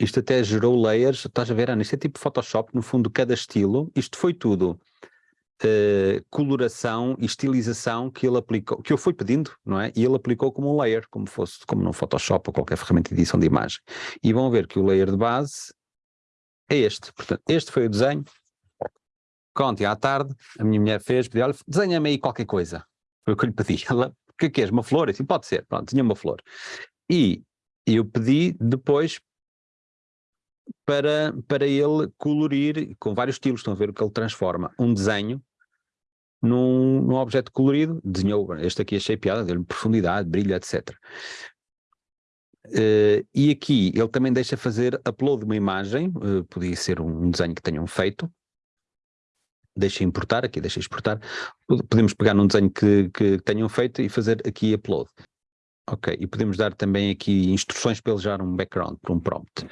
isto até gerou layers, estás a ver, Ana, isto é tipo Photoshop, no fundo cada estilo, isto foi tudo uh, coloração e estilização que ele aplicou, que eu fui pedindo, não é? E ele aplicou como um layer, como fosse, como no Photoshop ou qualquer ferramenta de edição de imagem. E vão ver que o layer de base é este, portanto, este foi o desenho, ontem à tarde, a minha mulher fez, pediu, olha, desenha-me aí qualquer coisa, foi o que eu lhe pedi, ela, o que é que és, uma flor? Assim, pode ser, pronto, tinha uma flor. E eu pedi depois para, para ele colorir com vários estilos, estão a ver o que ele transforma, um desenho num, num objeto colorido, desenhou, este aqui achei piada, deu-lhe profundidade, brilho, etc. Uh, eh, e aqui ele também deixa fazer upload de uma imagem, uh, podia ser um desenho que tenham feito, deixa importar, aqui deixa exportar, podemos pegar num desenho que, que tenham feito e fazer aqui upload. Ok, e podemos dar também aqui instruções para ele gerar um background, para um prompt.